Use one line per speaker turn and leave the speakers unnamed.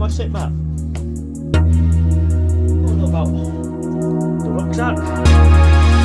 my sit map. What about the rucksack.